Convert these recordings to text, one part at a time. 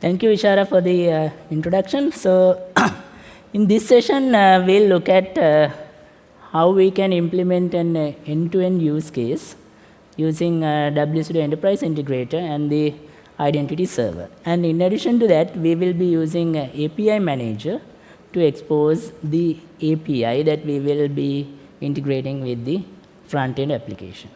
Thank you, Ishara, for the uh, introduction. So, in this session, uh, we'll look at uh, how we can implement an uh, end-to-end use case using uh, WSO2 Enterprise Integrator and the identity server. And in addition to that, we will be using uh, API Manager to expose the API that we will be integrating with the front-end application.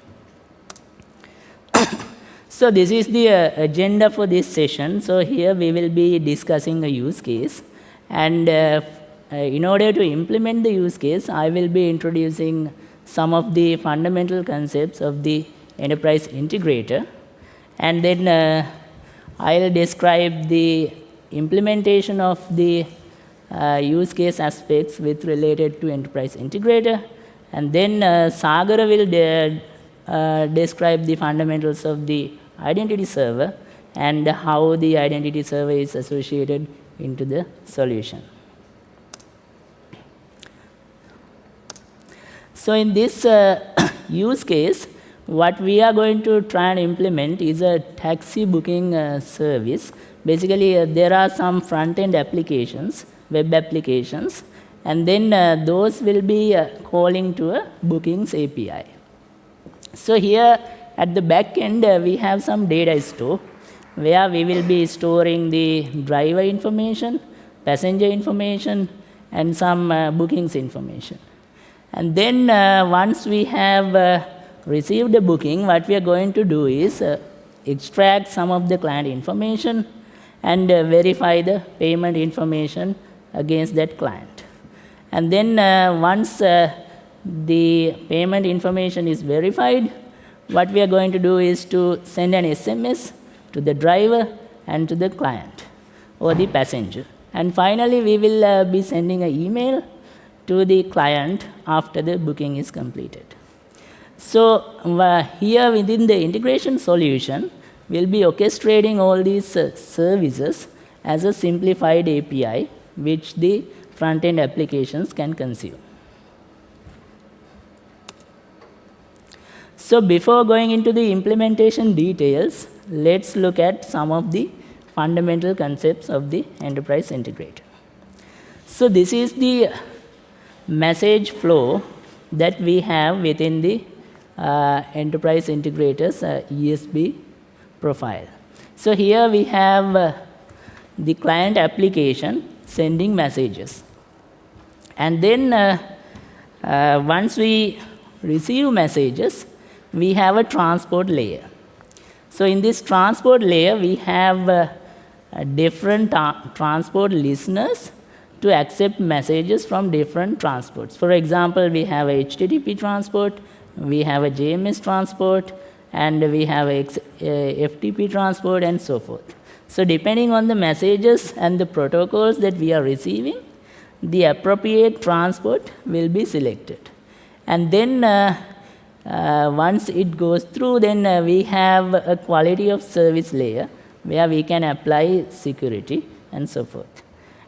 So this is the uh, agenda for this session. So here we will be discussing a use case. And uh, uh, in order to implement the use case, I will be introducing some of the fundamental concepts of the enterprise integrator. And then uh, I'll describe the implementation of the uh, use case aspects with related to enterprise integrator. And then uh, Sagara will de uh, describe the fundamentals of the identity server and how the identity server is associated into the solution. So in this uh, use case, what we are going to try and implement is a taxi booking uh, service. Basically, uh, there are some front-end applications, web applications, and then uh, those will be uh, calling to a bookings API. So here at the back end, uh, we have some data store where we will be storing the driver information, passenger information, and some uh, bookings information. And then once we have received a booking, what we are going to do is uh, extract some of the client information and uh, verify the payment information against that client. And then uh, once uh, the payment information is verified, what we are going to do is to send an SMS to the driver and to the client or the passenger. And finally, we will uh, be sending an email to the client after the booking is completed. So uh, here within the integration solution, we'll be orchestrating all these uh, services as a simplified API, which the front-end applications can consume. So before going into the implementation details, let's look at some of the fundamental concepts of the enterprise integrator. So this is the message flow that we have within the uh, enterprise integrators uh, ESB profile. So here we have uh, the client application sending messages. And then once we receive messages, we have a transport layer. So in this transport layer, we have uh, different transport listeners to accept messages from different transports. For example, we have a HTTP transport, we have a JMS transport, and we have a FTP transport, and so forth. So depending on the messages and the protocols that we are receiving, the appropriate transport will be selected. And then uh, uh, once it goes through, then uh, we have a quality of service layer where we can apply security and so forth.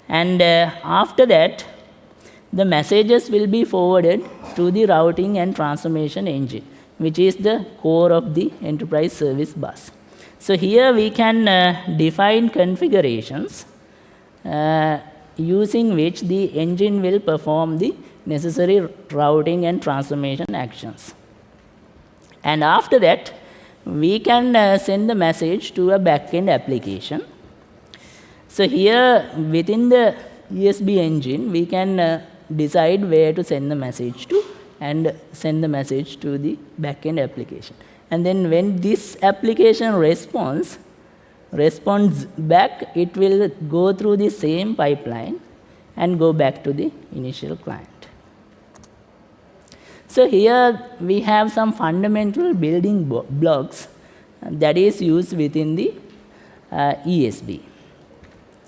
And uh, after that, the messages will be forwarded to the routing and transformation engine, which is the core of the enterprise service bus. So here we can uh, define configurations uh, using which the engine will perform the necessary routing and transformation actions. And after that, we can uh, send the message to a backend application. So here within the ESB engine, we can uh, decide where to send the message to and send the message to the backend application. And then when this application responds, responds back, it will go through the same pipeline and go back to the initial client. So here we have some fundamental building blocks that is used within the uh, ESB.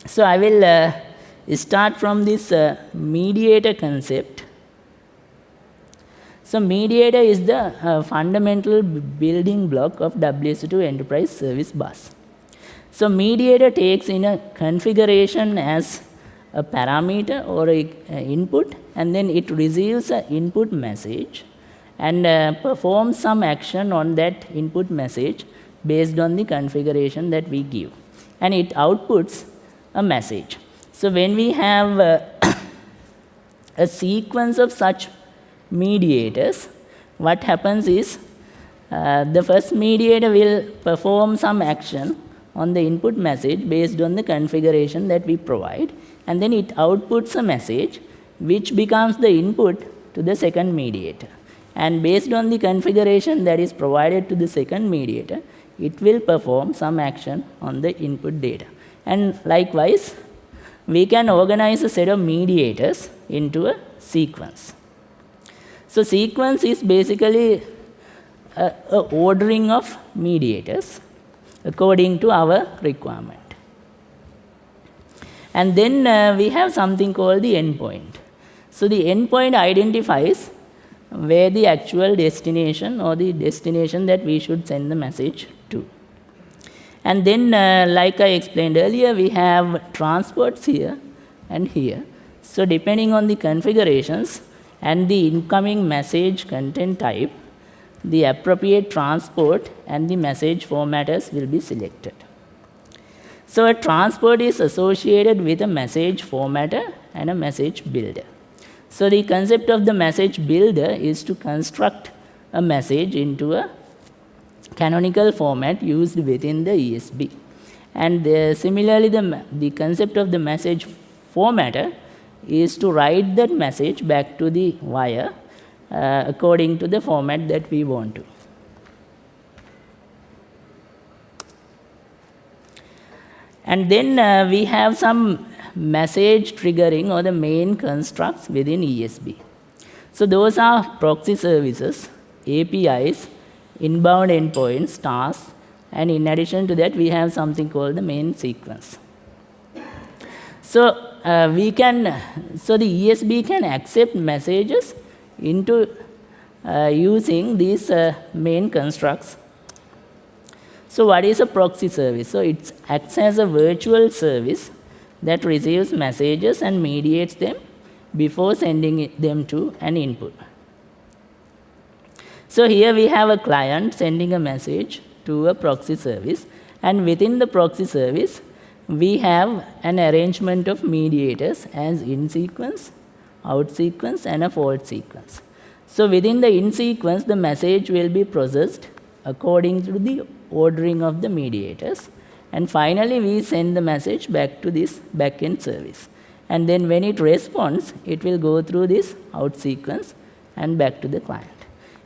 So I will uh, start from this uh, mediator concept. So mediator is the uh, fundamental building block of WSO2 Enterprise Service Bus. So mediator takes in a configuration as a parameter or a, a input and then it receives an input message and uh, performs some action on that input message based on the configuration that we give. and it outputs a message. So when we have uh, a sequence of such mediators, what happens is uh, the first mediator will perform some action on the input message based on the configuration that we provide and then it outputs a message which becomes the input to the second mediator. And based on the configuration that is provided to the second mediator, it will perform some action on the input data. And likewise, we can organize a set of mediators into a sequence. So sequence is basically a, ordering of mediators according to our requirement. And then uh, we have something called the endpoint. So the endpoint identifies where the actual destination or the destination that we should send the message to. And then, uh, like I explained earlier, we have transports here and here. So depending on the configurations and the incoming message content type, the appropriate transport and the message formatters will be selected. So a transport is associated with a message formatter and a message builder. So the concept of the message builder is to construct a message into a canonical format used within the ESB. And the, similarly, the, the concept of the message formatter is to write that message back to the wire uh, according to the format that we want to. And then uh, we have some message triggering or the main constructs within ESB. So those are proxy services, APIs, inbound endpoints, tasks, and in addition to that, we have something called the main sequence. So uh, we can, so the ESB can accept messages into uh, using these uh, main constructs. So what is a proxy service? So it acts as a virtual service that receives messages and mediates them before sending them to an input. So here we have a client sending a message to a proxy service and within the proxy service we have an arrangement of mediators as in sequence, out sequence and a fault sequence. So within the in sequence the message will be processed according to the ordering of the mediators and finally, we send the message back to this backend service. And then when it responds, it will go through this out sequence and back to the client.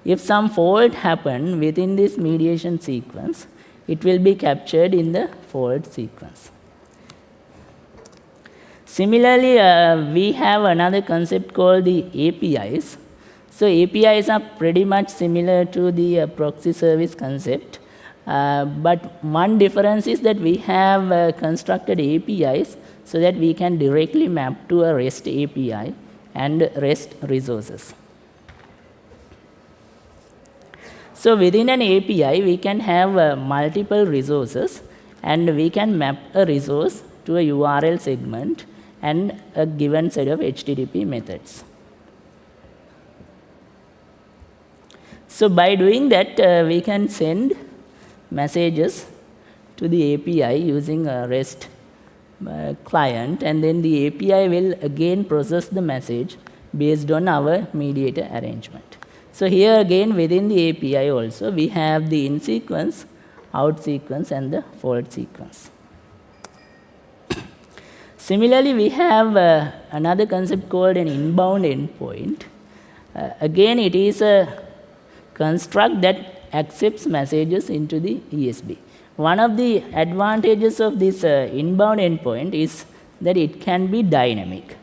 If some fault happened within this mediation sequence, it will be captured in the fault sequence. Similarly, uh, we have another concept called the APIs. So APIs are pretty much similar to the uh, proxy service concept. Uh, but one difference is that we have uh, constructed APIs so that we can directly map to a REST API and REST resources. So within an API, we can have uh, multiple resources and we can map a resource to a URL segment and a given set of HTTP methods. So by doing that, uh, we can send messages to the API using a REST uh, client and then the API will again process the message based on our mediator arrangement. So here again within the API also we have the in sequence, out sequence and the fault sequence. Similarly, we have uh, another concept called an inbound endpoint. Uh, again, it is a construct that accepts messages into the ESB. One of the advantages of this uh, inbound endpoint is that it can be dynamic.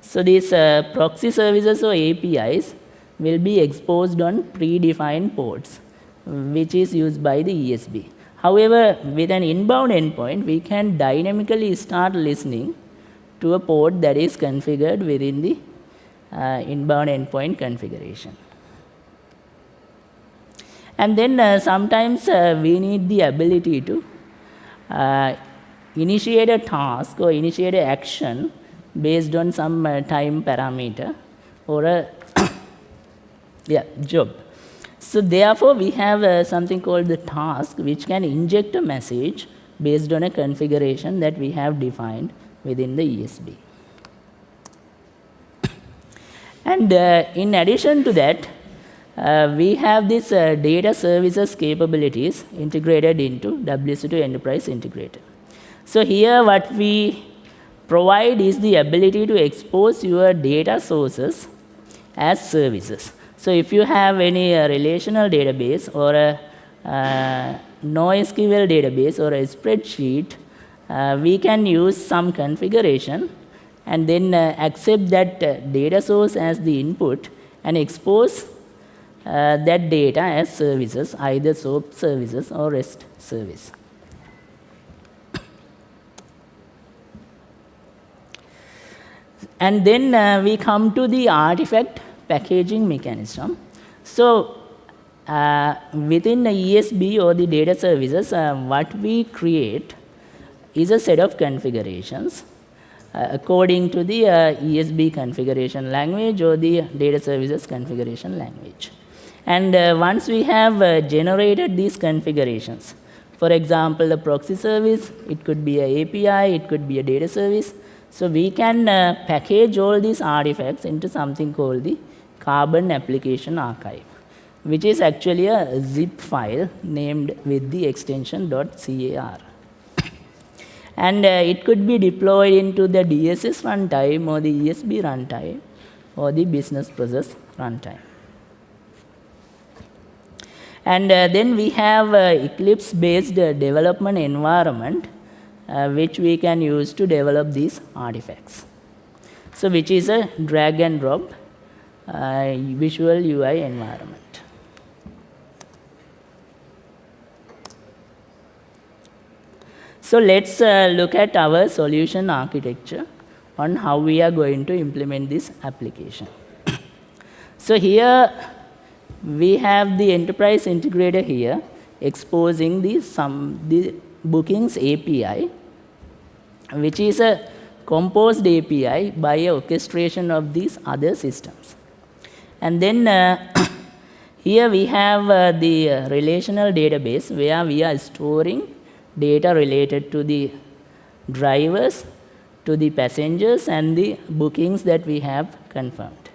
So these uh, proxy services or APIs will be exposed on predefined ports, which is used by the ESB. However, with an inbound endpoint, we can dynamically start listening to a port that is configured within the uh, inbound endpoint configuration. And then uh, sometimes uh, we need the ability to uh, initiate a task or initiate an action based on some time parameter or a yeah, job. So therefore, we have uh, something called the task which can inject a message based on a configuration that we have defined within the ESB. And uh, in addition to that, uh, we have this uh, data services capabilities integrated into WSO2 Enterprise Integrator. So here what we provide is the ability to expose your data sources as services. So if you have any uh, relational database or a uh, NoSQL database or a spreadsheet, uh, we can use some configuration and then uh, accept that data source as the input and expose uh, that data as services, either SOAP services or REST service. And then uh, we come to the artifact packaging mechanism. So uh, within the ESB or the data services, uh, what we create is a set of configurations uh, according to the uh, ESB configuration language or the data services configuration language. And uh, once we have uh, generated these configurations, for example, the proxy service, it could be an API, it could be a data service. So we can uh, package all these artifacts into something called the Carbon Application Archive, which is actually a zip file named with the extension .car. and uh, it could be deployed into the DSS runtime or the ESB runtime or the business process runtime. And uh, then we have uh, Eclipse-based uh, development environment, which we can use to develop these artifacts. So which is a drag and drop visual UI environment. So let's uh, look at our solution architecture on how we are going to implement this application. so here we have the enterprise integrator here exposing the, some, the bookings API, which is a composed API by orchestration of these other systems. And then uh, here we have uh, the uh, relational database where we are storing data related to the drivers, to the passengers and the bookings that we have confirmed.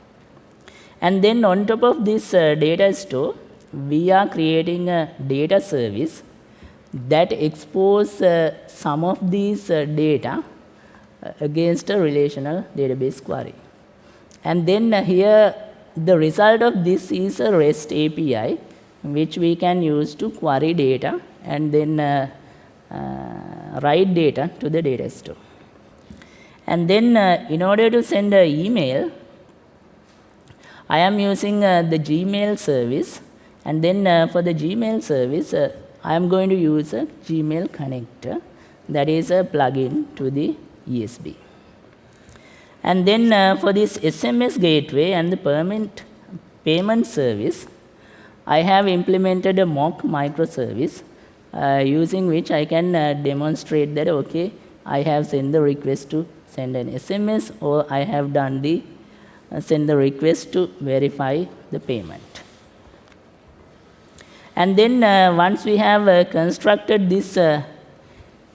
And then on top of this uh, data store, we are creating a data service that expose uh, some of these uh, data uh, against a relational database query. And then uh, here, the result of this is a REST API, which we can use to query data and then uh, write data to the data store. And then in order to send an email, I am using uh, the Gmail service and then uh, for the Gmail service uh, I am going to use a Gmail connector that is a plugin to the ESB. And then uh, for this SMS gateway and the payment, payment service I have implemented a mock microservice uh, using which I can uh, demonstrate that okay I have sent the request to send an SMS or I have done the send the request to verify the payment. And then uh, once we have uh, constructed this uh,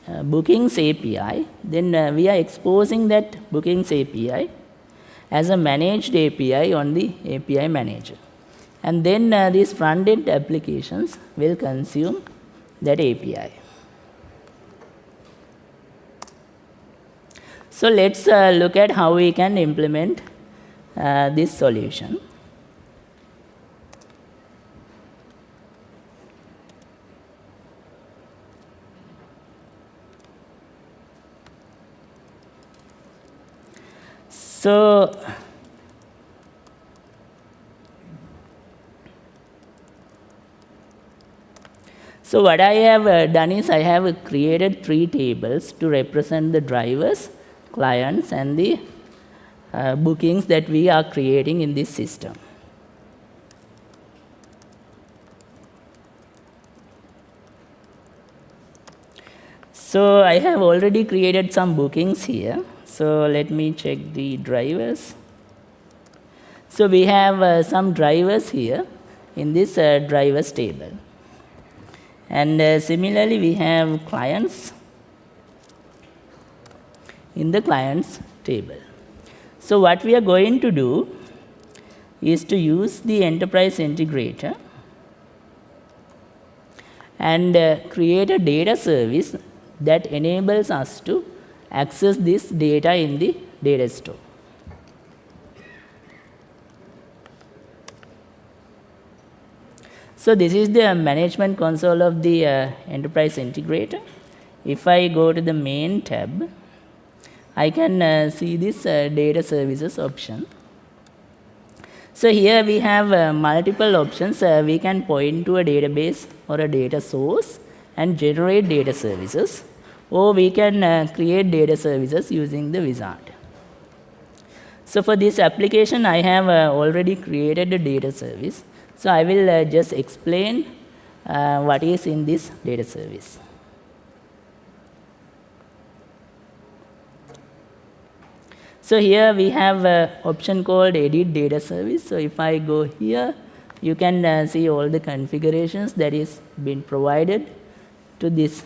uh bookings API, then uh, we are exposing that bookings API as a managed API on the API manager. And then uh, these front-end applications will consume that API. So let's look at how we can implement uh, this solution. So, so what I have uh, done is I have created three tables to represent the drivers, clients and the uh, bookings that we are creating in this system. So I have already created some bookings here. So let me check the drivers. So we have uh, some drivers here in this uh, drivers table. And uh, similarly, we have clients in the clients table. So what we are going to do is to use the enterprise integrator and uh, create a data service that enables us to access this data in the data store. So this is the management console of the uh, enterprise integrator. If I go to the main tab, I can uh, see this uh, data services option. So here we have uh, multiple options. We can point to a database or a data source and generate data services or we can uh, create data services using the wizard. So for this application, I have uh, already created a data service. So I will uh, just explain what is in this data service. So here we have an option called edit data service. So if I go here, you can uh, see all the configurations that is been provided to this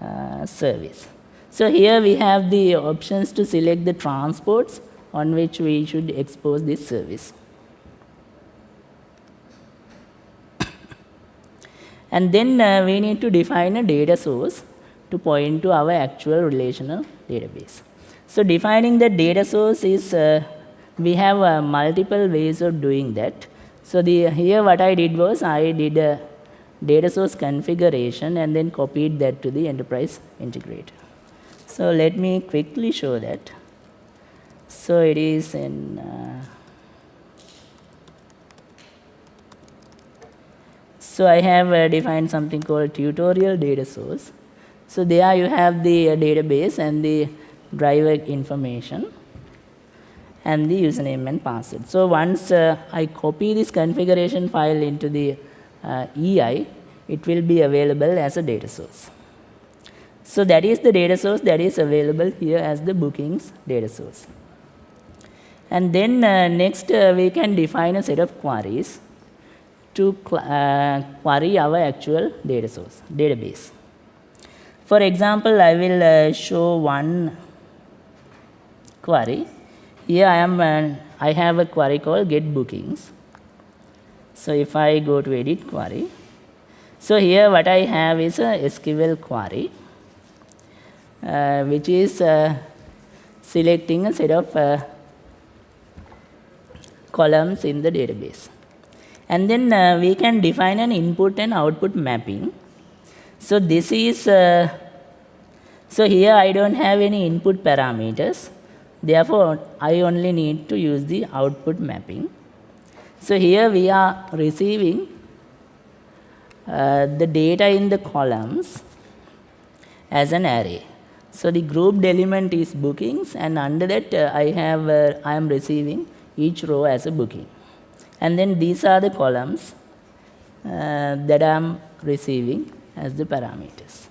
uh, service. So here we have the options to select the transports on which we should expose this service. and then uh, we need to define a data source to point to our actual relational database. So defining the data source is, uh, we have uh, multiple ways of doing that. So the, here what I did was I did a data source configuration and then copied that to the enterprise integrator. So let me quickly show that. So it is in uh, So I have uh, defined something called tutorial data source. So there you have the uh, database and the driver information and the username and password. So once uh, I copy this configuration file into the uh, EI, it will be available as a data source. So that is the data source that is available here as the bookings data source. And then uh, next uh, we can define a set of queries to uh, query our actual data source, database. For example, I will uh, show one query. Here I am, uh, I have a query called get bookings. So if I go to edit query, so here what I have is a SQL query, uh, which is uh, selecting a set of uh, columns in the database. And then uh, we can define an input and output mapping. So this is, uh, so here I don't have any input parameters. Therefore, I only need to use the output mapping. So here we are receiving uh, the data in the columns as an array. So the grouped element is bookings and under that uh, I have, uh, I am receiving each row as a booking. And then these are the columns uh, that I am receiving as the parameters.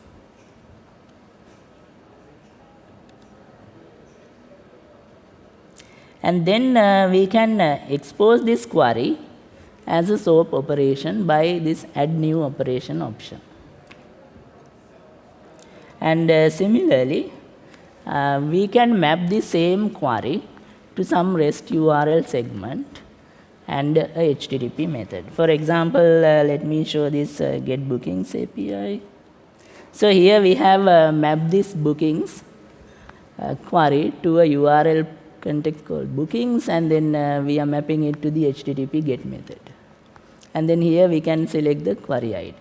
And then uh, we can uh, expose this query as a SOAP operation by this add new operation option. And uh, similarly, uh, we can map the same query to some REST URL segment and a HTTP method. For example, uh, let me show this uh, get bookings API. So here we have mapped this bookings query to a URL context called bookings and then uh, we are mapping it to the HTTP get method. And then here we can select the query ID.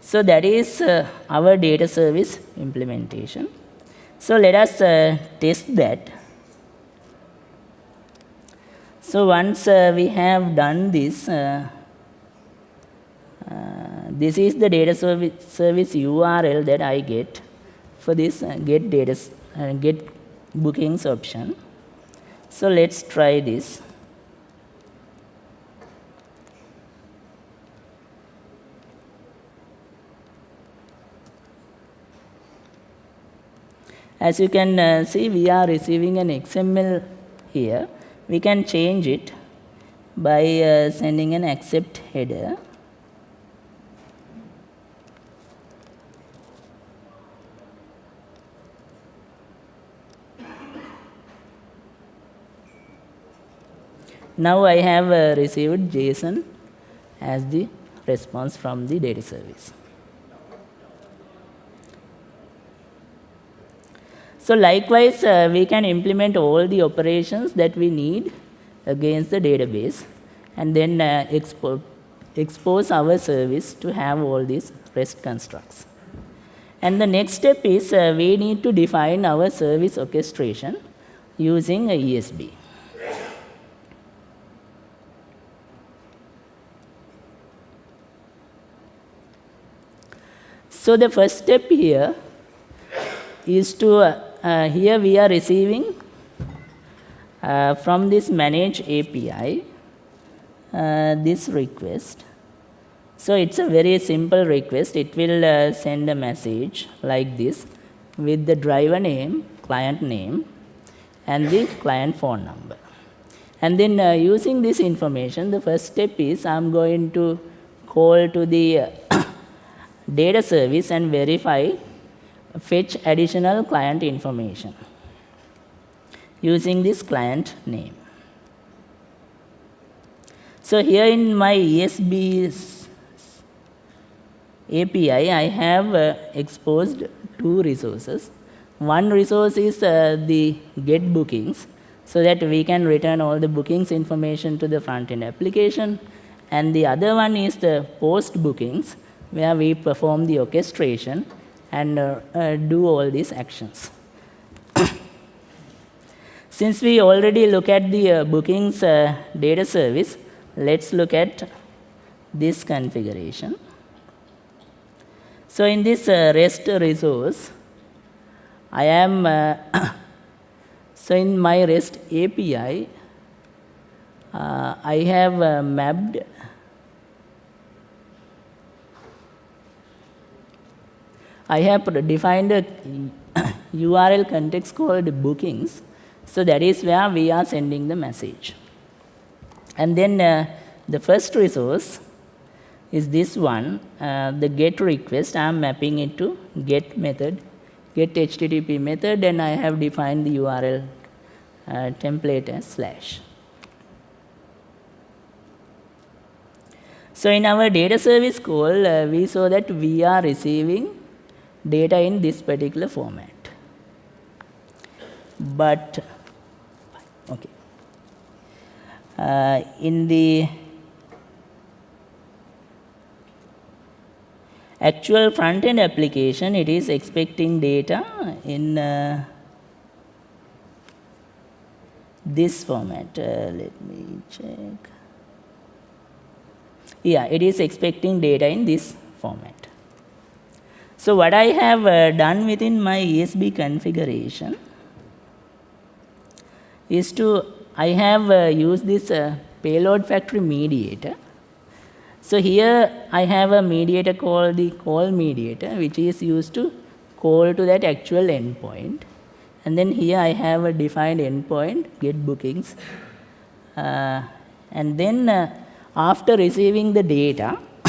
So that is uh, our data service implementation. So let us test that so once uh, we have done this, uh, uh, this is the data service, service URL that I get for this uh, get data uh, get bookings option. So let's try this. As you can uh, see, we are receiving an XML here we can change it by uh, sending an accept header now I have uh, received JSON as the response from the data service. So likewise, uh, we can implement all the operations that we need against the database and then uh, export, expose our service to have all these REST constructs. And the next step is uh, we need to define our service orchestration using a ESB. So the first step here is to, uh, uh, here we are receiving uh, from this manage API, uh, this request. So it's a very simple request. It will uh, send a message like this with the driver name, client name, and the client phone number. And then uh, using this information, the first step is I'm going to call to the data service and verify fetch additional client information using this client name. So here in my ESB API, I have uh, exposed two resources. One resource is uh, the get bookings, so that we can return all the bookings information to the front-end application. And the other one is the post bookings, where we perform the orchestration and uh, uh, do all these actions. Since we already look at the uh, bookings uh, data service, let's look at this configuration. So in this uh, REST resource, I am, uh, so in my REST API, I have mapped I have defined a URL context called bookings. So that is where we are sending the message. And then uh, the first resource is this one, uh, the get request. I am mapping it to get method, get HTTP method, and I have defined the URL uh, template as slash. So in our data service call, uh, we saw that we are receiving data in this particular format. But, okay. Uh, in the actual front-end application, it is expecting data in uh, this format. Uh, let me check. Yeah, it is expecting data in this format. So what I have uh, done within my ESB configuration is to, I have uh, used this uh, payload factory mediator. So here I have a mediator called the call mediator, which is used to call to that actual endpoint. And then here I have a defined endpoint, get bookings. Uh, and then uh, after receiving the data,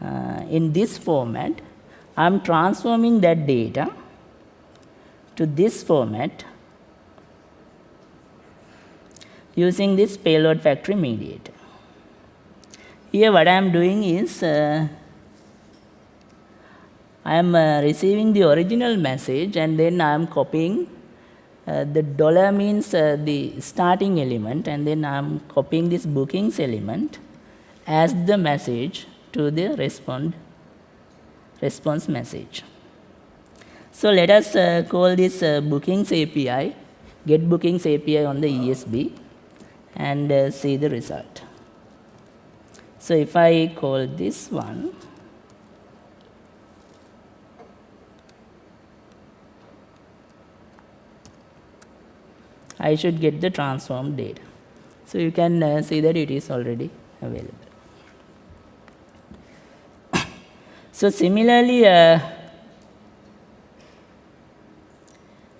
uh, in this format, I am transforming that data to this format using this payload factory mediator. Here what I am doing is uh, I am uh, receiving the original message and then I am copying uh, the dollar means uh, the starting element and then I am copying this bookings element as the message to the respond, response message. So let us uh, call this uh, bookings API, get bookings API on the ESB and uh, see the result. So if I call this one, I should get the transformed data. So you can uh, see that it is already available. So similarly, uh,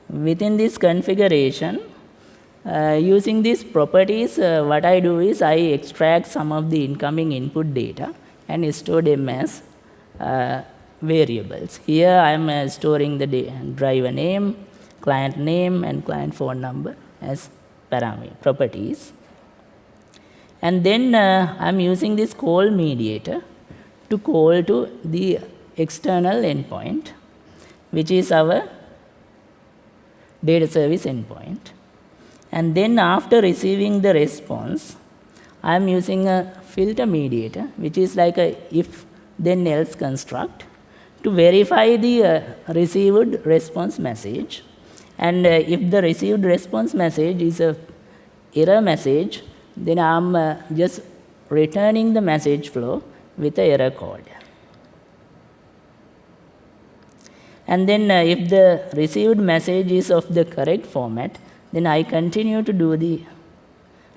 within this configuration, uh, using these properties, uh, what I do is I extract some of the incoming input data and store them as uh, variables. Here I am uh, storing the driver name, client name, and client phone number as parameter properties. And then uh, I'm using this call mediator to call to the external endpoint, which is our data service endpoint. And then after receiving the response, I'm using a filter mediator, which is like a if then else construct to verify the uh, received response message. And uh, if the received response message is a error message, then I'm uh, just returning the message flow with a error code. And then uh, if the received message is of the correct format, then I continue to do the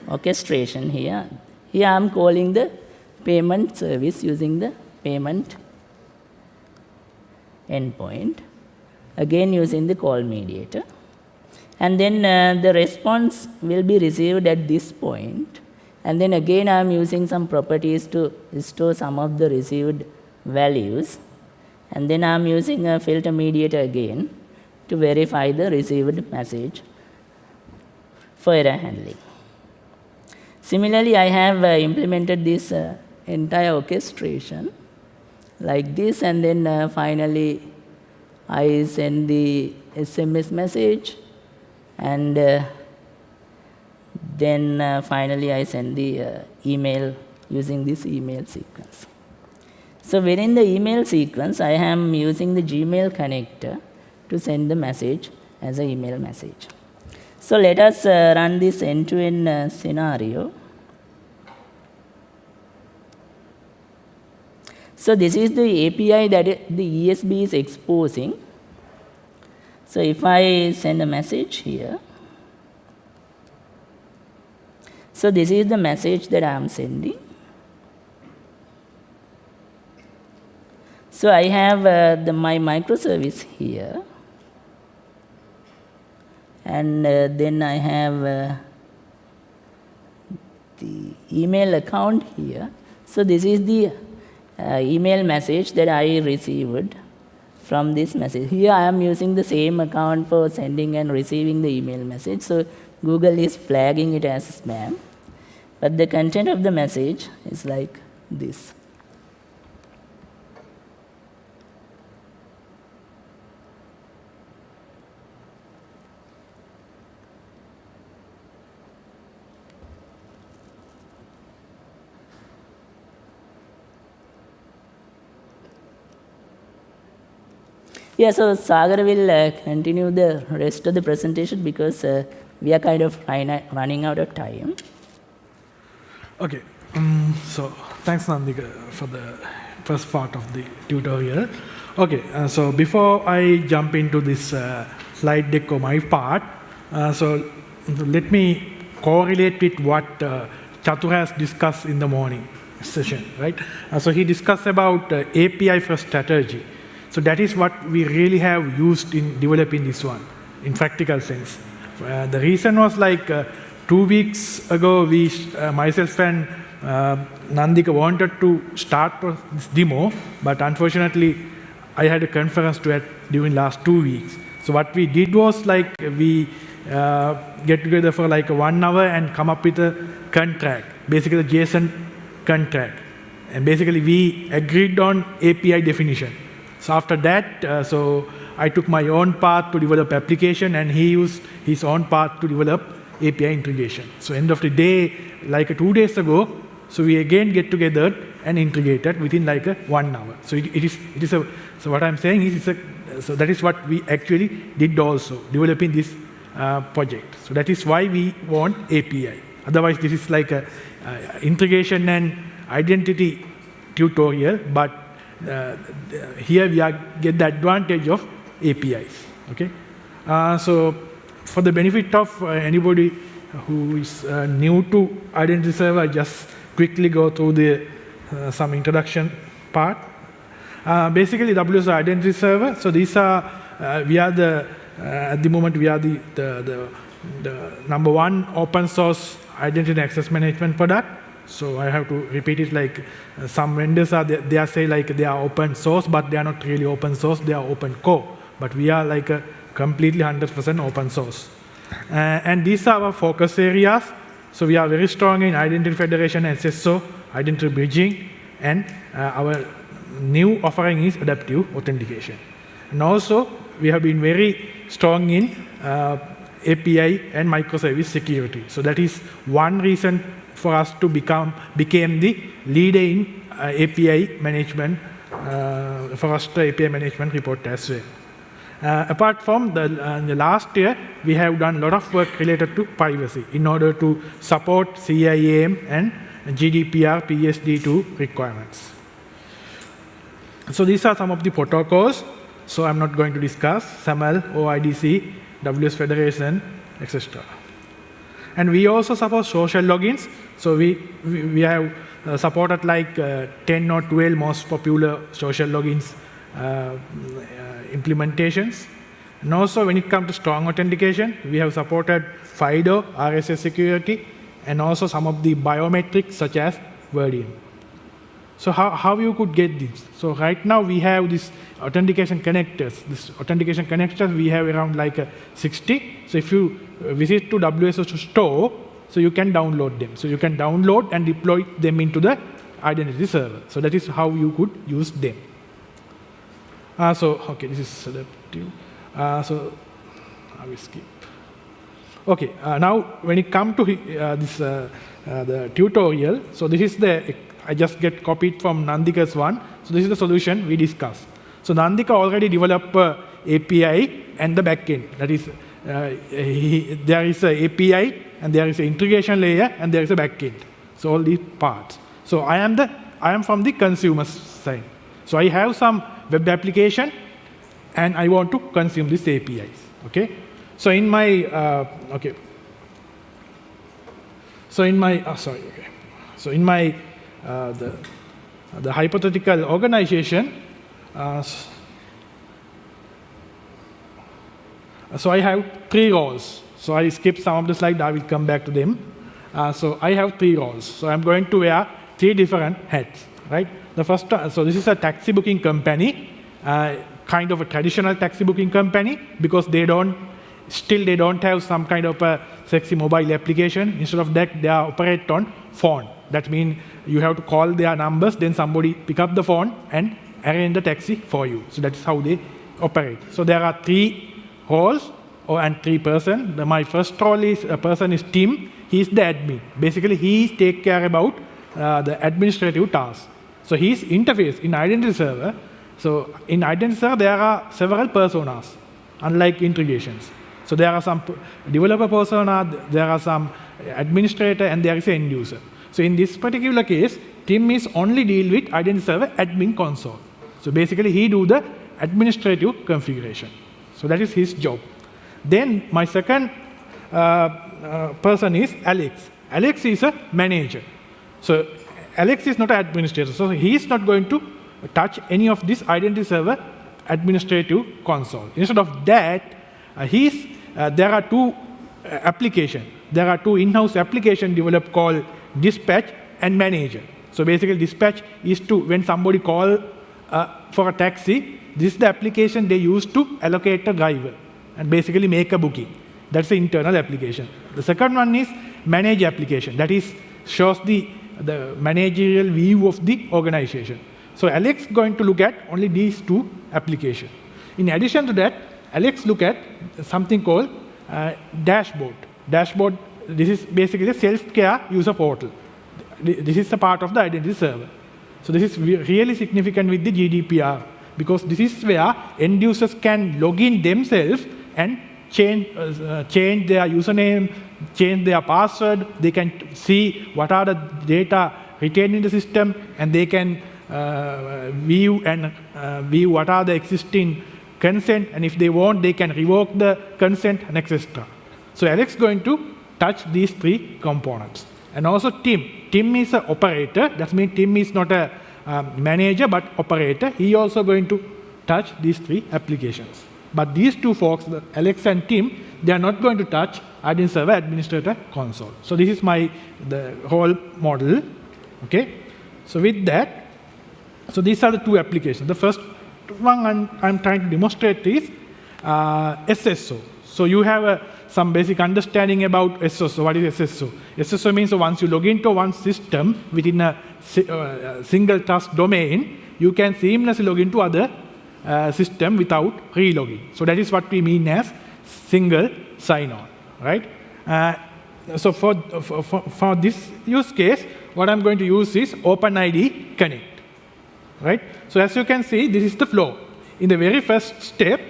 orchestration here. Here I'm calling the payment service using the payment endpoint, again using the call mediator. And then uh, the response will be received at this point. And then again I'm using some properties to store some of the received values. And then I'm using a filter mediator again to verify the received message for error handling. Similarly, I have uh, implemented this uh, entire orchestration like this and then uh, finally I send the SMS message and uh, then uh, finally I send the uh, email using this email sequence. So within the email sequence, I am using the Gmail connector to send the message as an email message. So let us uh, run this end-to-end -end, uh, scenario. So this is the API that the ESB is exposing. So if I send a message here, so this is the message that I am sending. So I have uh, the, my microservice here and uh, then I have uh, the email account here. So this is the uh, email message that I received from this message. Here I am using the same account for sending and receiving the email message. So Google is flagging it as spam. But the content of the message is like this. Yeah, so Sagar will uh, continue the rest of the presentation because uh, we are kind of running out of time. Okay, um, so thanks Nandika for the first part of the tutorial. Okay, uh, so before I jump into this uh, slide deck or my part, uh, so let me correlate with what uh, Chatur has discussed in the morning session, right? Uh, so he discussed about uh, API first strategy. So that is what we really have used in developing this one, in practical sense. Uh, the reason was like uh, two weeks ago, we, uh, myself and Nandika wanted to start this demo, but unfortunately, I had a conference to during last two weeks. So what we did was like we uh, get together for like one hour and come up with a contract, basically a JSON contract. And basically we agreed on API definition. So after that, uh, so I took my own path to develop application and he used his own path to develop API integration. So end of the day, like two days ago, so we again get together and integrated within like a one hour. So it, it is it is a so what I'm saying is a so that is what we actually did also developing this uh, project. So that is why we want API. Otherwise, this is like a uh, integration and identity tutorial, but uh, here we are get the advantage of APIs. Okay, uh, so for the benefit of uh, anybody who is new to identity server, I just quickly go through the some introduction part. basically, WS identity server. So these are we are the at the moment we are the, the the the number one open source identity access management product so I have to repeat it like uh, some vendors are, they, they, are say like they are open source, but they are not really open source, they are open core. But we are like a completely 100% open source. Uh, and these are our focus areas. So we are very strong in identity federation, SSO, identity bridging, and uh, our new offering is adaptive authentication. And also, we have been very strong in uh, API and microservice security. So that is one reason for us to become became the leader in uh, API management uh, for us the API management report as well. Uh, apart from the, uh, the, last year, we have done a lot of work related to privacy in order to support CIAM and GDPR PSD2 requirements. So these are some of the protocols. So I'm not going to discuss SAML, OIDC, WS Federation, etc. And we also support social logins. So we, we, we have uh, supported like uh, 10 or 12 most popular social logins uh, implementations. And also when it comes to strong authentication, we have supported FIDO, RSA security, and also some of the biometrics such as Veridium. So how, how you could get this? So right now we have this authentication connectors. This authentication connectors, we have around like uh, 60. So if you uh, visit to WSO2 store, so you can download them. So you can download and deploy them into the identity server. So that is how you could use them. Uh, so, okay, this is selective. Uh, so I will skip. Okay, uh, now when it comes to uh, this uh, the tutorial, so this is the I just get copied from Nandika's one. So this is the solution we discussed. So Nandika already developed API and the backend. That is, he, there is a API and there is an integration layer and there is a backend. So all these parts. So I am the I am from the consumer side. So I have some web application and I want to consume these APIs. Okay. So in my uh, okay. So in my oh, sorry. Okay. So in my uh, the, the hypothetical organization. Uh, so I have three roles. So I skip some of the slides, I will come back to them. Uh, so I have three roles. So I'm going to wear three different hats, right? The first, uh, so this is a taxi booking company, uh, kind of a traditional taxi booking company because they don't, still they don't have some kind of a sexy mobile application. Instead of that, they operate on phone. That means you have to call their numbers, then somebody pick up the phone and arrange the taxi for you. So that's how they operate. So there are three roles or and three person. The, my first role is a person is Tim. He's the admin. Basically, he take care about uh, the administrative tasks. So his interface in identity server. So in identity server, there are several personas, unlike integrations. So there are some developer persona, there are some administrator, and there is an end user. So in this particular case, Tim is only deal with identity server admin console. So basically he do the administrative configuration. So that is his job. Then my second uh, uh, person is Alex. Alex is a manager. So Alex is not an administrator. So he is not going to touch any of this identity server administrative console. Instead of that, uh, he's, uh, there are two uh, applications. There are two in-house applications developed called dispatch and manager. So basically dispatch is to, when somebody call uh, for a taxi, this is the application they use to allocate a driver and basically make a booking. That's the internal application. The second one is manage application. That is shows the, the managerial view of the organization. So Alex going to look at only these two applications. In addition to that, Alex look at something called uh, dashboard. Dashboard this is basically a self-care user portal. This is a part of the identity server. So this is really significant with the GDPR because this is where end users can log in themselves and change, uh, change their username, change their password. They can see what are the data retained in the system and they can uh, view and uh, view what are the existing consent and if they want they can revoke the consent and etc. So Alex is going to touch these three components. And also Tim. Tim is an operator. That means Tim is not a um, manager, but operator. He also going to touch these three applications. But these two folks, Alex and Tim, they are not going to touch admin server administrator console. So this is my the whole model. Okay. So with that, so these are the two applications. The first one I'm, I'm trying to demonstrate is uh, SSO. So you have uh, some basic understanding about SSO. What is SSO? SSO means once you log into one system within a uh, single trust domain, you can seamlessly log into other uh, system without relogging. So that is what we mean as single sign-on, right? Uh, so for, for, for, this use case, what I'm going to use is OpenID Connect, right? So as you can see, this is the flow. In the very first step,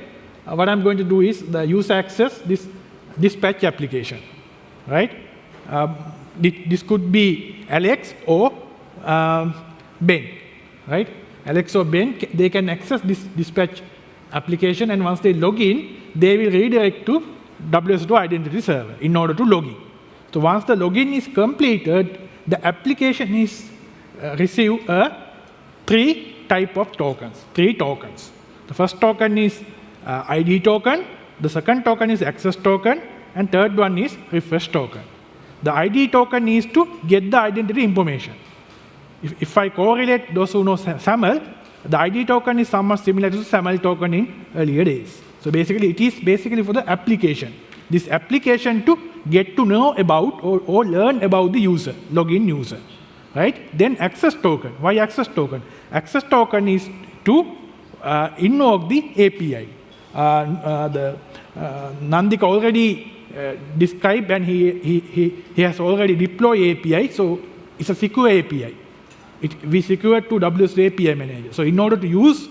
uh, what I'm going to do is the user access this dispatch application, right? Um, this could be Alex or um, Ben, right? Alex or Ben, they can access this dispatch application, and once they log in, they will redirect to WSO2 identity server in order to log in. So once the login is completed, the application is uh, receive a three type of tokens, three tokens. The first token is uh, ID token, the second token is access token, and third one is refresh token. The ID token needs to get the identity information. If, if I correlate those who know Sa- SAML, the ID token is somewhat similar to SAML token in earlier days. So basically, it is basically for the application. This application to get to know about or, or learn about the user, login user, right? Then access token. Why access token? Access token is to uh, invoke the API. Uh, uh, the uh, Nandik already uh, described and he, he, he, he has already deployed API, so it's a secure API. It, we secure to WS API manager. So in order to use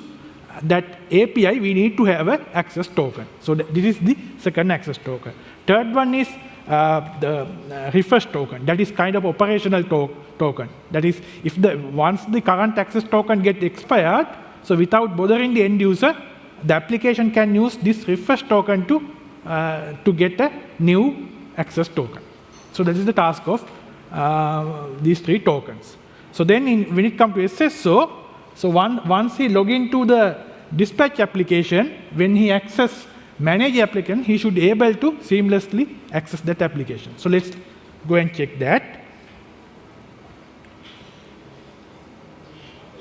that API, we need to have an access token. So th- this is the second access token. Third one is uh, the uh, refresh token. That is kind of operational to- token. That is, if the once the current access token get expired, so without bothering the end user, the application can use this refresh token to uh, to get a new access token. So that is the task of uh, these three tokens. So then in, when it comes to SSO, so one, once he log into the dispatch application, when he access manage application, he should be able to seamlessly access that application. So let's go and check that.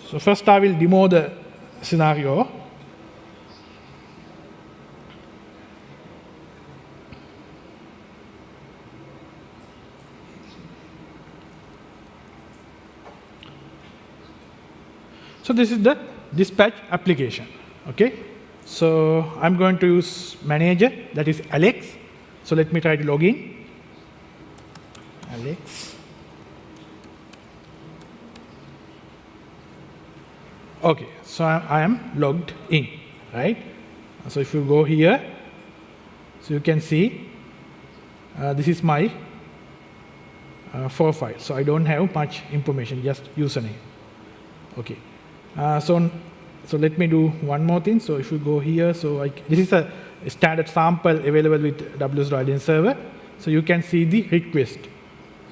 So first I will demo the scenario. So this is the dispatch application. Okay. So I'm going to use manager that is Alex. So let me try to log in. Alex. Okay. So I, am logged in, right? So if you go here, so you can see uh, this is my uh, profile. So I don't have much information, just username. Okay. Uh, so, so let me do one more thing. So if you go here, so I, this is a standard sample available with WS Identity Server. So you can see the request.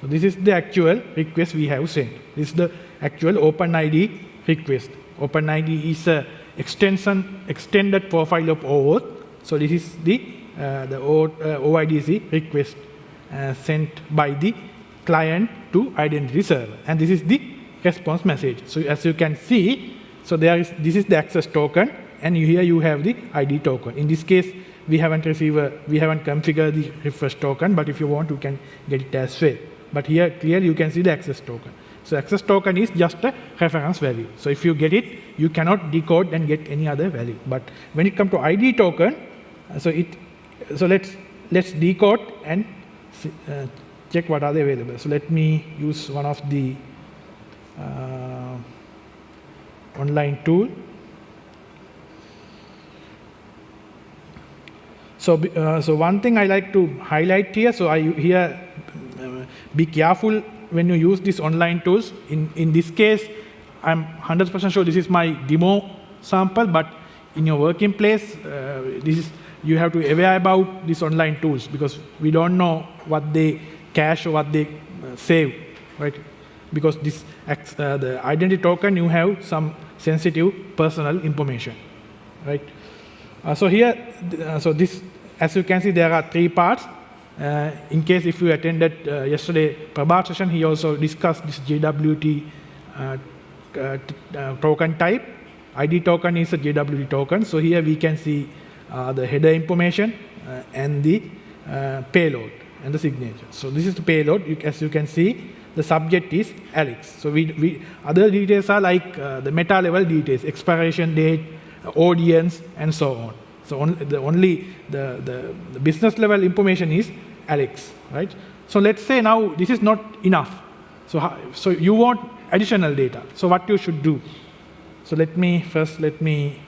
So this is the actual request we have sent. This is the actual OpenID request. OpenID is a extension, extended profile of OAuth. So this is the, uh, the O, uh, OIDC request uh, sent by the client to identity server. And this is the response message. So as you can see, so there is this is the access token, and here you have the ID token. In this case, we haven't received, a, we haven't configured the refresh token, but if you want, you can get it as well. But here clearly you can see the access token. So access token is just a reference value. So if you get it, you cannot decode and get any other value. But when it comes to ID token, uh, so it, so let's let's decode and uh, check what are they available. So let me use one of the uh, online tool. So, uh, so one thing I like to highlight here, so I here uh, be careful when you use these online tools. In, in this case, I'm 100% sure this is my demo sample, but in your working place, uh, this is, you have to be aware about these online tools because we don't know what they cache or what they uh, save, right? Because this uh, the identity token, you have some sensitive personal information, right? Uh, so here, uh, so this, as you can see, there are three parts. Uh, in case if you attended uh, yesterday Prabhat session, he also discussed this JWT uh, uh, token type. ID token is a JWT token. So here we can see the header information, and the payload and the signature. So this is the payload. You, as you can see, the subject is Alex. So we, we other details are like uh, the meta level details, expiration date, audience, and so on. So on, the only the, the, the business level information is Alex, right? So let's say now this is not enough. So, so you want additional data. So what you should do? So let me first let me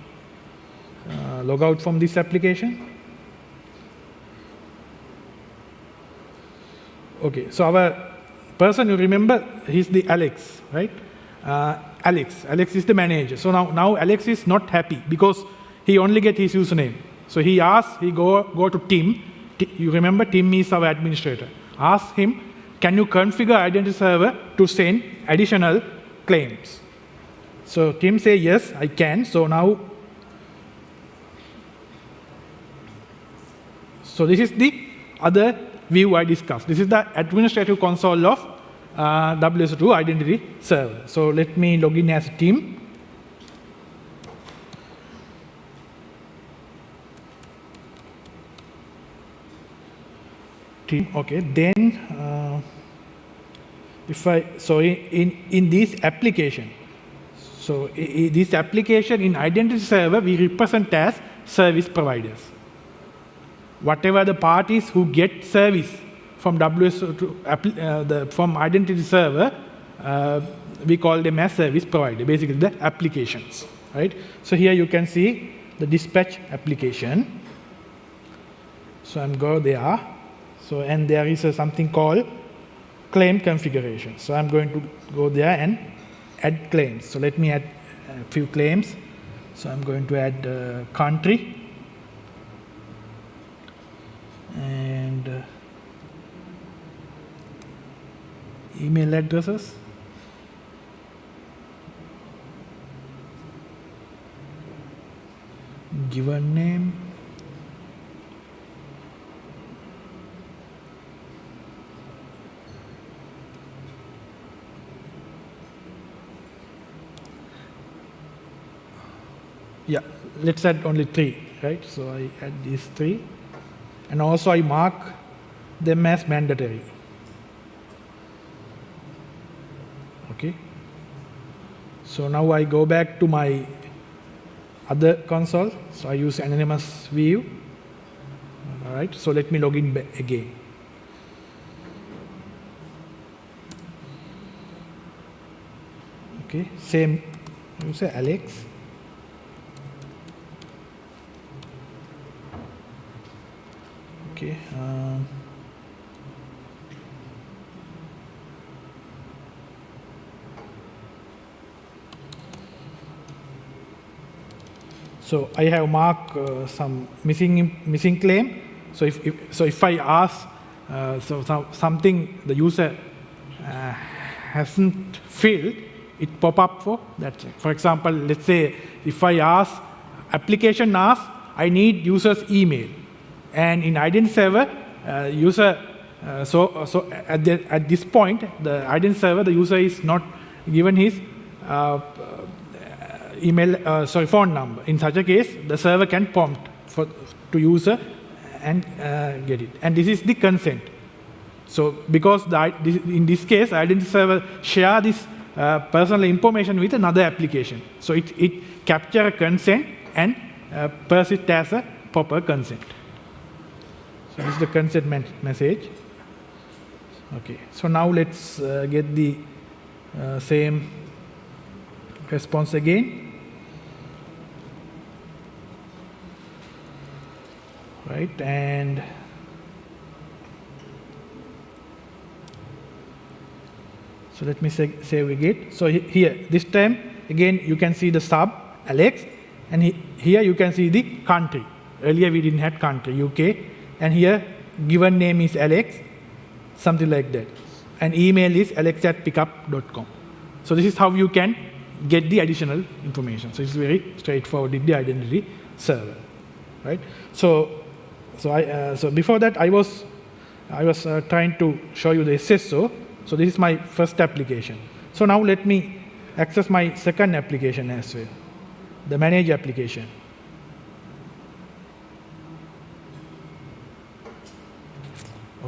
uh, log out from this application. Okay, so our person you remember, he's the Alex, right? Uh, Alex, Alex is the manager. So now, now Alex is not happy because he only get his username. So he asks, he go, go to Tim. T you remember Tim is our administrator. Ask him, can you configure identity server to send additional claims? So Tim say, yes, I can. So now, so this is the other view I discussed. This is the administrative console of uh, WSO2 identity server. So let me log in as a Tim. Tim, okay, then uh, if I, so in, in, in this application, so this application in identity server, we represent as service providers whatever the parties who get service from WSO2 uh, the, from identity server, uh, we call them as service provider, basically the applications, right? So here you can see the dispatch application. So I'm go there. So and there is something called claim configuration. So I'm going to go there and add claims. So let me add a few claims. So I'm going to add uh, country and uh, email addresses? Given name? Yeah let's add only three right? So I add these three and also I mark them as mandatory. Okay. So now I go back to my other console. So I use anonymous view. All right. So let me log in again. Okay. Same You say Alex. Okay. Um, so I have marked uh, some missing missing claim. So if, if so, if I ask uh, so, so, something the user uh, hasn't filled, it pop up for that. For example, let's say if I ask application asks I need user's email and in identity server, uh, user, uh, so, so at, the, at this point, the identity server, the user is not given his uh, email, sorry, phone number. In such a case, the server can prompt for, to user and get it. And this is the consent. So because the, in this case, identity server share this uh, personal information with another application. So it, it capture a consent and uh, persist as a proper consent. So this is the consent message. Okay, so now let's uh, get the uh, same response again. Right, and so let me say, save again. So here, this time, again, you can see the sub, Alex, and he, here you can see the country. Earlier we didn't have country, UK, and here given name is Alex, something like that. And email is alex at pickup.com. So this is how you can get the additional information. So it's very straightforward in the identity server, right? So, so I, uh, so before that I was, I was uh, trying to show you the SSO. So this is my first application. So now let me access my second application as well, the manage application.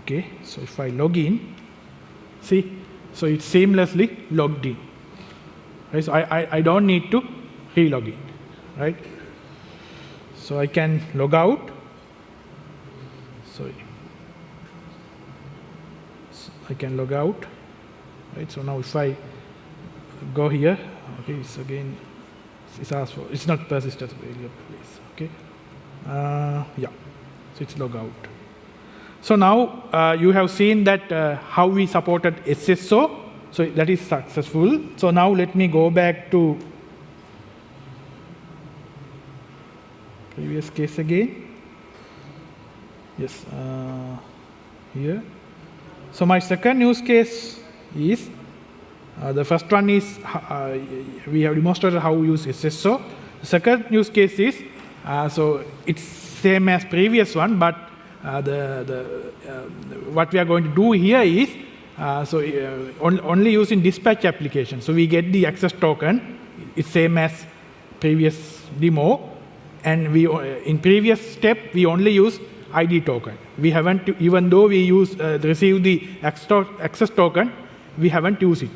Okay, so if I log in, see, so it's seamlessly logged in. Right, so I, I, I don't need to re-log in, right? So I can log out. So I can log out, right? So now if I go here, okay, it's again, it's asked for, it's not persistent variable, please, okay? Uh, yeah, so it's log out. So now uh, you have seen that uh, how we supported SSO, so that is successful. So now let me go back to previous case again. Yes, uh, here. So my second use case is, uh, the first one is, uh, we have demonstrated how we use SSO. The second use case is, uh, so it's same as previous one, but uh, the, the, uh, what we are going to do here is, uh, so on, only using dispatch application. So we get the access token, it's same as previous demo, and we in previous step we only use ID token. We haven't, even though we use uh, receive the access token, we haven't used it.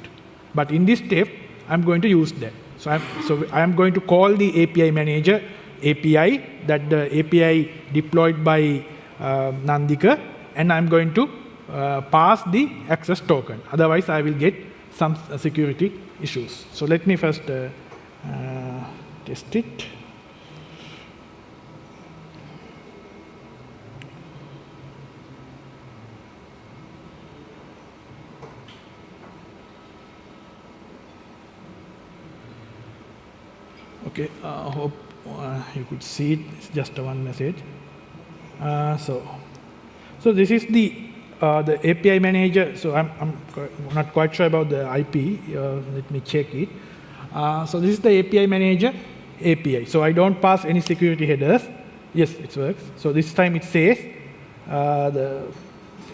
But in this step, I'm going to use that. So I'm, so I'm going to call the API manager API that the API deployed by uh, Nandika, and I'm going to uh, pass the access token. Otherwise, I will get some uh, security issues. So let me first uh, uh, test it. Okay, I uh, hope uh, you could see it. It's just one message. Uh, so, so this is the uh, the API manager. So I'm, I'm not quite sure about the IP. Uh, let me check it. Uh, so this is the API manager API. So I don't pass any security headers. Yes, it works. So this time it says the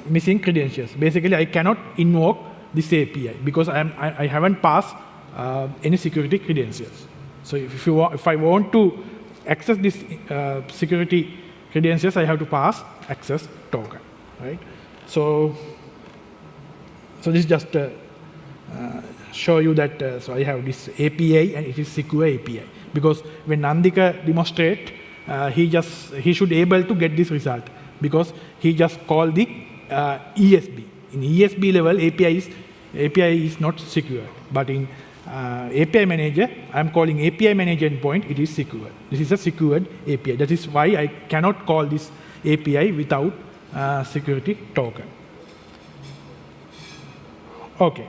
missing credentials. Basically, I cannot invoke this API because I'm, I, I haven't passed any security credentials. So if, you if I want to access this uh, security credentials, I have to pass access token, right? So, so this just uh, uh, show you that, uh, so I have this API and it is secure API. Because when Nandika demonstrate, uh, he just, he should able to get this result because he just called the uh, ESB. In ESB level, API is, API is not secure, but in uh, API manager, I'm calling API manager endpoint, it is secured. This is a secured API. That is why I cannot call this API without uh, security token. Okay.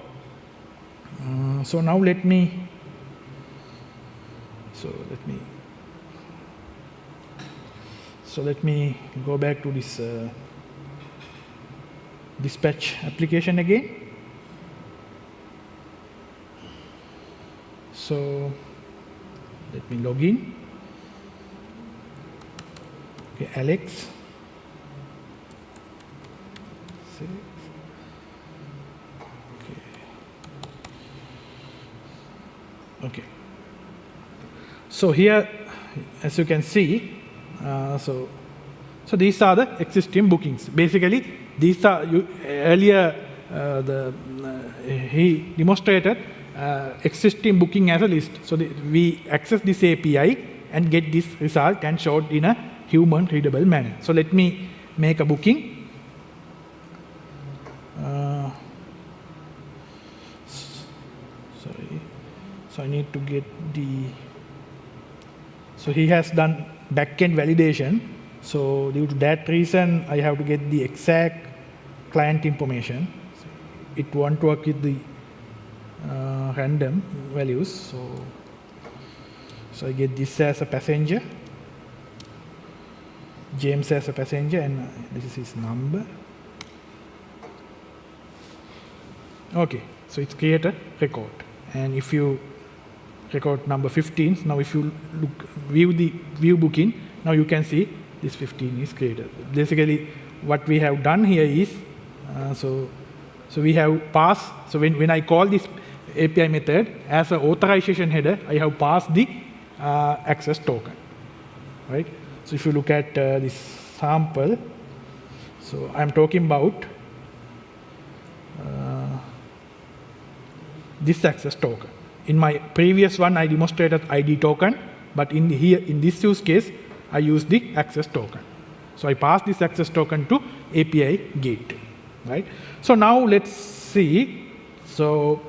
Uh, so now let me, so let me, so let me go back to this uh, dispatch application again. So let me log in. Okay, Alex. Six. Okay. Okay. So here, as you can see, uh, so so these are the existing bookings. Basically, these are you, earlier uh, the uh, he demonstrated uh, existing booking as a list. So the, we access this API and get this result and show it in a human readable manner. So let me make a booking. Uh, sorry. So I need to get the, so he has done backend validation. So due to that reason, I have to get the exact client information. It won't work with the uh, random values. So, so I get this as a passenger, James as a passenger, and this is his number. Okay, so it's created record. And if you record number 15, now if you look view the view booking, now you can see this 15 is created. Basically, what we have done here is, uh, so so we have passed, so when, when I call this API method, as an authorization header, I have passed the uh, access token, right? So if you look at uh, this sample, So I'm talking about uh, this access token. In my previous one, I demonstrated ID token, but in here, in this use case, I use the access token. So I pass this access token to API gateway, right? So now let's see. So,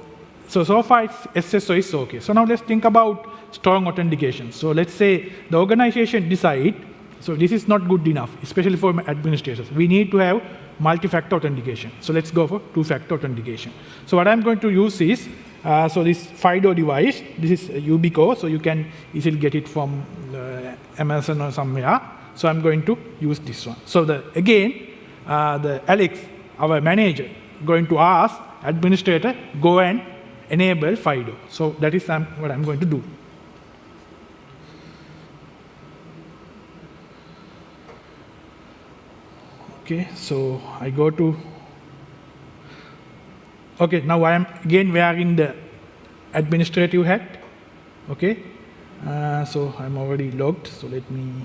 so, so far it's SSO is okay. So now let's think about strong authentication. So let's say the organization decide, so this is not good enough, especially for administrators. We need to have multi-factor authentication. So let's go for two-factor authentication. So what I'm going to use is, uh, so this FIDO device, this is Yubico, so you can easily get it from uh, Amazon or somewhere. So I'm going to use this one. So the, again, uh, the Alex, our manager, going to ask administrator, go and enable FIDO. So that is what I'm going to do. Okay, so I go to, okay, now I am again wearing the administrative hat. Okay, uh, so I'm already logged, so let me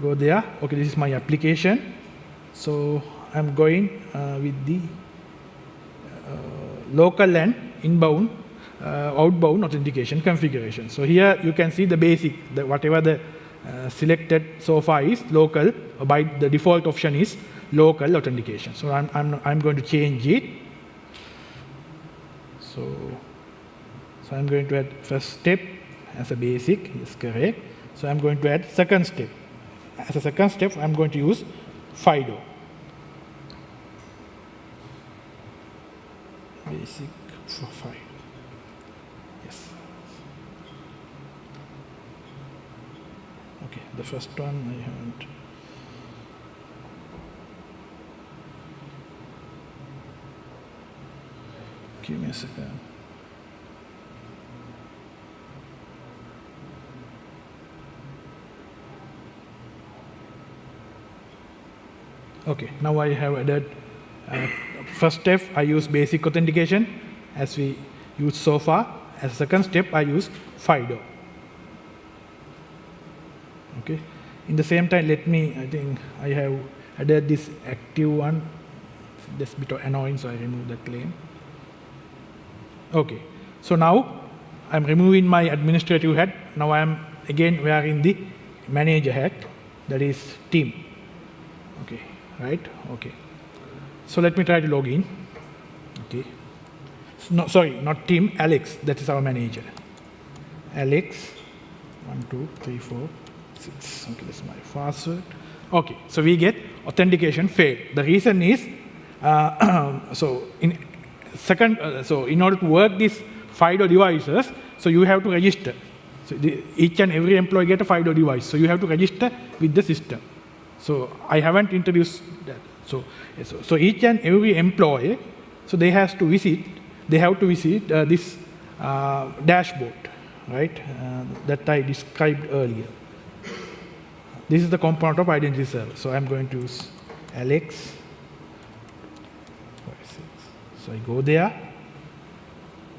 go there. Okay, this is my application. So I'm going uh, with the local and inbound, uh, outbound authentication configuration. So here you can see the basic, the, whatever the uh, selected so far is local, by the default option is local authentication. So I'm, I'm, I'm going to change it. So, so I'm going to add first step as a basic, is correct. So I'm going to add second step. As a second step, I'm going to use FIDO. Basic FIDO. Yes. Okay, the first one I haven't. Give me a second. Okay, now I have added uh, first step I use basic authentication as we used so far. As a second step I use FIDO. Okay, in the same time let me, I think I have added this active one. This bit of annoying so I remove the claim. Okay, so now I'm removing my administrative hat. Now I'm again wearing the manager hat that is Tim. Okay, right? Okay. So let me try to log in. Okay. No, sorry, not Tim, Alex. That is our manager. Alex, one, two, three, four, six. Okay, that's my password. Okay, so we get authentication failed. The reason is, uh, so in second, uh, so in order to work these FIDO devices, so you have to register. So the, each and every employee get a FIDO device. So you have to register with the system. So I haven't introduced that. So, so, so each and every employee, so they has to visit, they have to visit uh, this uh, dashboard, right, uh, that I described earlier. This is the component of identity server. So I'm going to use Alex. So I go there,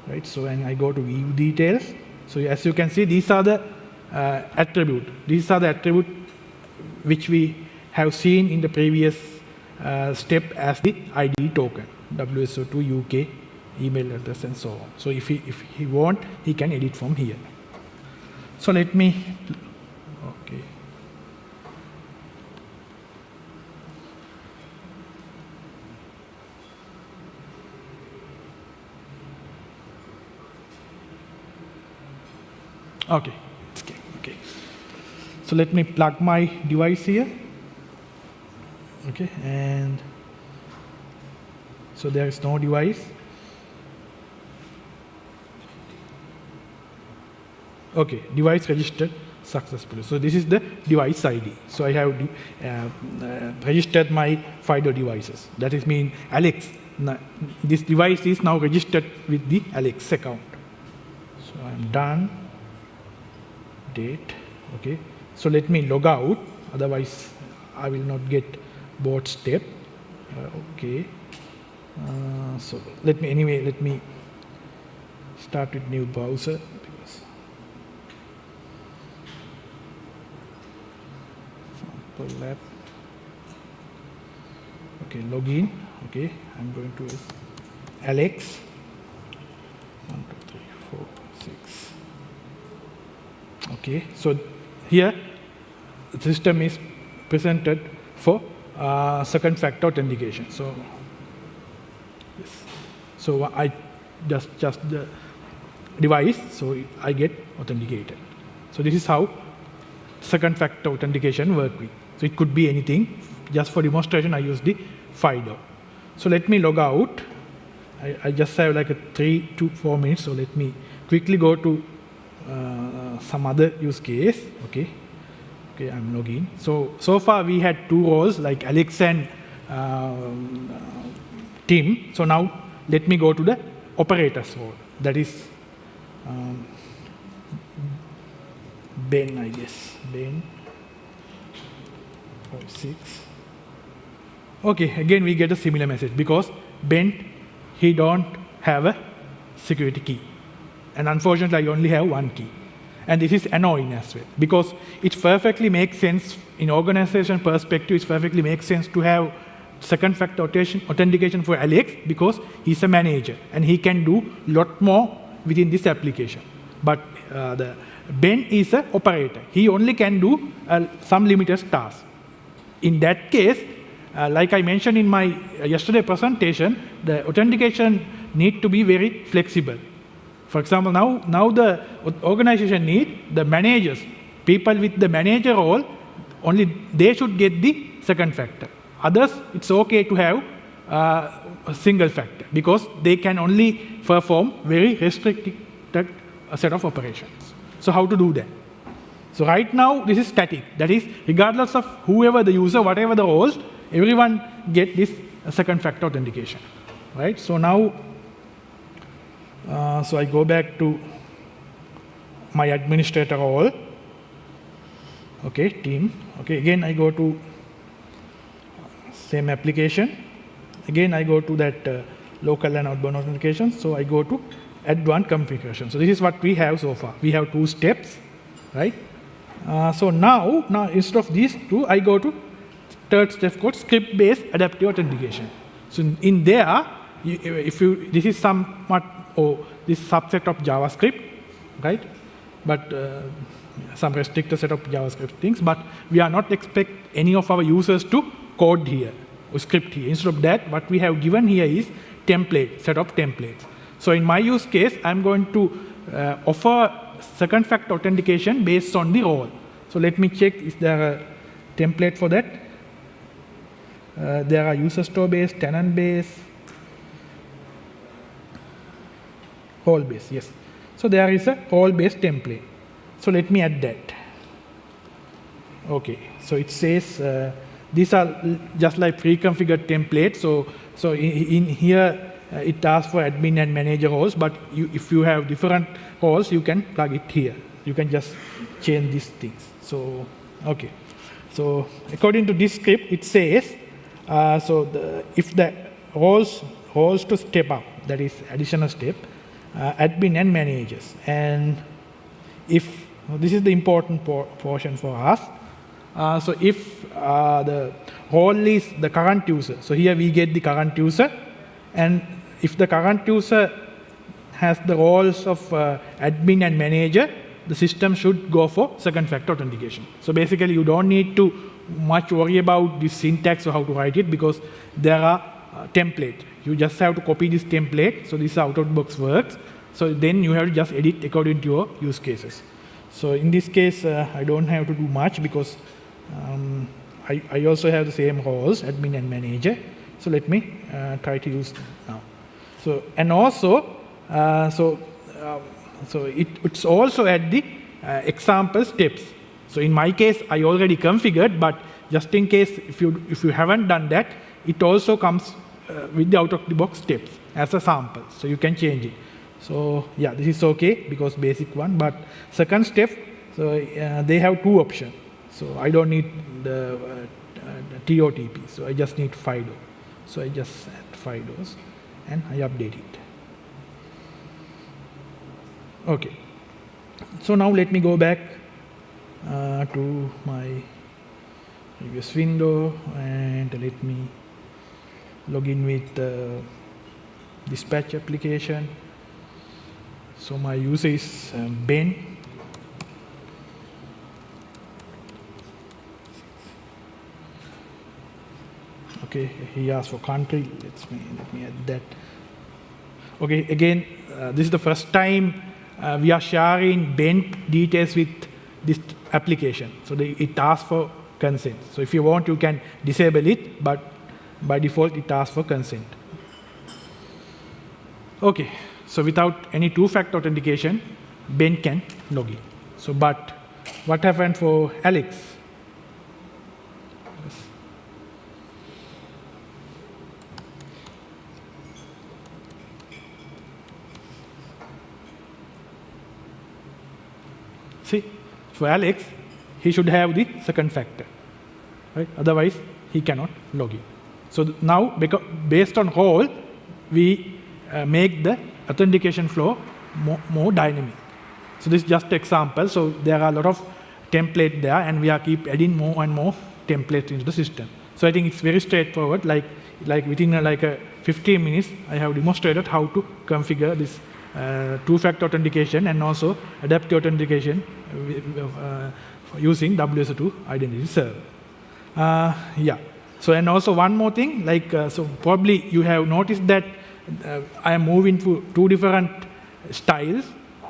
right? So when I go to view details, so as you can see, these are the uh, attribute. These are the attribute which we have seen in the previous uh, step as the ID token, WSO2 UK email address and so on. So if he, if he want, he can edit from here. So let me, okay. Okay, okay, okay. So let me plug my device here. Okay, and so there is no device. Okay, device registered successfully. So this is the device ID. So I have uh, uh, registered my FIDO devices. That is mean Alex. This device is now registered with the Alex account. So I'm done. Date. Okay. So let me log out. Otherwise, I will not get board step. Uh, okay. Uh, so let me anyway. Let me start with new browser. Because Apple Lab. Okay, login. Okay, I'm going to Alex. One, two, three, four, six. Okay, so here the system is presented for uh, second factor authentication. So, yes. So I just just the device, so I get authenticated. So this is how second factor authentication work with. So it could be anything. Just for demonstration, I use the FIDO. So let me log out. I, I just have like a three to four minutes. So let me quickly go to uh, some other use case. Okay. Okay, I'm logging. So, so far we had two roles like Alex and um, Tim. So now let me go to the operators role. That is um, Ben, I guess. Ben. Oh, six. Okay, again we get a similar message because Ben, he don't have a security key. And unfortunately, I only have one key. And this is annoying as well because it perfectly makes sense in organization perspective, it perfectly makes sense to have second factor authentication for Alex because he's a manager and he can do a lot more within this application. But uh, the Ben is an operator. He only can do uh, some limited tasks. In that case, uh, like I mentioned in my uh, yesterday presentation, the authentication need to be very flexible. For example, now, now the organization need the managers, people with the manager role, only they should get the second factor. Others, it's okay to have uh, a single factor because they can only perform very restricted set of operations. So how to do that? So right now, this is static. That is, regardless of whoever the user, whatever the roles, everyone get this second factor authentication, right? So now uh, so I go back to my administrator role. Okay, Tim. Okay, again I go to same application. Again I go to that uh, local and outbound authentication. So I go to advanced configuration. So this is what we have so far. We have two steps, right? Uh, so now, now instead of these two, I go to third step called script-based adaptive authentication. So in there, if you, this is somewhat or this subset of JavaScript, right? But uh, some restricted set of JavaScript things, but we are not expect any of our users to code here or script here. Instead of that, what we have given here is template, set of templates. So in my use case, I'm going to uh, offer second factor authentication based on the role. So let me check, is there a template for that? Uh, there are user store based, tenant based, role base, yes. So there is a role based template. So let me add that. Okay, so it says uh, these are just like pre-configured templates. So, so in, in here uh, it asks for admin and manager roles, but you, if you have different roles, you can plug it here. You can just change these things. So, okay. So according to this script, it says, uh, so the, if the roles, roles to step up, that is additional step, uh, admin and managers. And if this is the important por portion for us. Uh, so if uh, the role is the current user, so here we get the current user, and if the current user has the roles of uh, admin and manager, the system should go for second factor authentication. So basically you don't need to much worry about the syntax or how to write it because there are uh, template. You just have to copy this template. So this out of box works. So then you have to just edit according to your use cases. So in this case, uh, I don't have to do much because um, I, I, also have the same roles, admin and manager. So let me uh, try to use now. So and also, uh, so um, so it, it's also at the uh, example steps. So in my case, I already configured, but just in case if you if you haven't done that, it also comes uh, with the out-of-the-box steps as a sample. So you can change it. So yeah, this is okay because basic one. But second step, so uh, they have two options. So I don't need the, uh, the TOTP. So I just need FIDO. So I just add FIDOs and I update it. Okay. So now let me go back uh, to my previous window and let me log in with dispatch application. So my user is um, Ben. Okay, he asked for country. Let's me let me add that. Okay, again, uh, this is the first time uh, we are sharing Ben details with this application. So they, it asks for consent. So if you want, you can disable it, but by default, it asks for consent. Okay, so without any two-factor authentication, Ben can log in. So, but what happened for Alex? See, for Alex, he should have the second factor, right? Otherwise, he cannot log in. So now, based on role, we uh, make the authentication flow more, more, dynamic. So this is just example. So there are a lot of template there, and we are keep adding more and more templates into the system. So I think it's very straightforward. Like like within a, like a 15 minutes, I have demonstrated how to configure this uh, two-factor authentication and also adaptive authentication uh, using WSO2 identity server. Uh, yeah. So and also one more thing, like uh, so probably you have noticed that uh, I am moving to two different styles.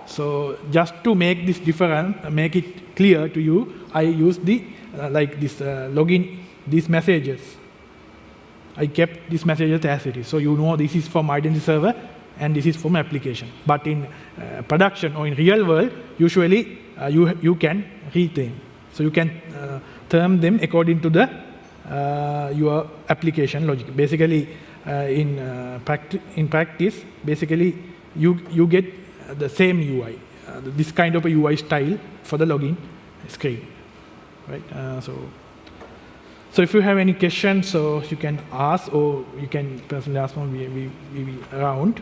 So just to make this different, make it clear to you, I use the uh, like this uh, login these messages. I kept these messages as it is. So you know this is from identity server and this is from application. But in uh, production or in real world, usually uh, you, you can retain. So you can uh, term them according to the uh, your application logic. Basically, uh, in, uh, practi in practice, basically you, you get the same UI, this kind of a UI style for the login screen. Right? so, so if you have any questions, so you can ask or you can personally ask me, we, we, around.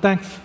thanks.